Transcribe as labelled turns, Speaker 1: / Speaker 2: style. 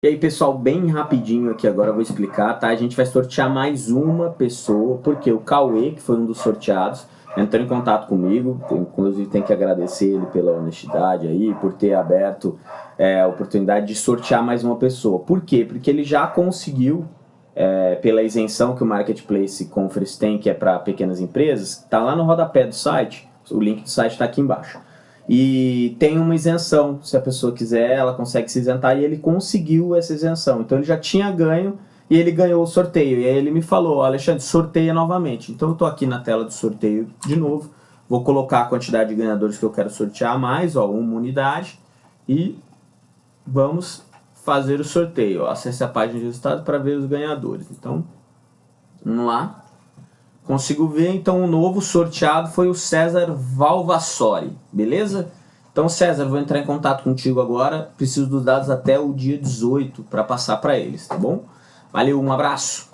Speaker 1: E aí, pessoal, bem rapidinho aqui agora eu vou explicar, tá? A gente vai sortear mais uma pessoa, porque o Cauê, que foi um dos sorteados, entrou em contato comigo, inclusive tem que agradecer ele pela honestidade aí, por ter aberto é, a oportunidade de sortear mais uma pessoa. Por quê? Porque ele já conseguiu, é, pela isenção que o Marketplace Conference tem, que é para pequenas empresas, tá lá no rodapé do site, o link do site está aqui embaixo. E tem uma isenção, se a pessoa quiser, ela consegue se isentar e ele conseguiu essa isenção. Então ele já tinha ganho e ele ganhou o sorteio. E aí ele me falou, Alexandre, sorteia novamente. Então eu estou aqui na tela de sorteio de novo. Vou colocar a quantidade de ganhadores que eu quero sortear mais, ó, uma unidade. E vamos fazer o sorteio. Acesse a página de resultados para ver os ganhadores. Então, vamos lá. Consigo ver, então, o novo sorteado foi o César Valvassori, beleza? Então, César, vou entrar em contato contigo agora. Preciso dos dados até o dia 18 para passar para eles, tá bom? Valeu, um abraço!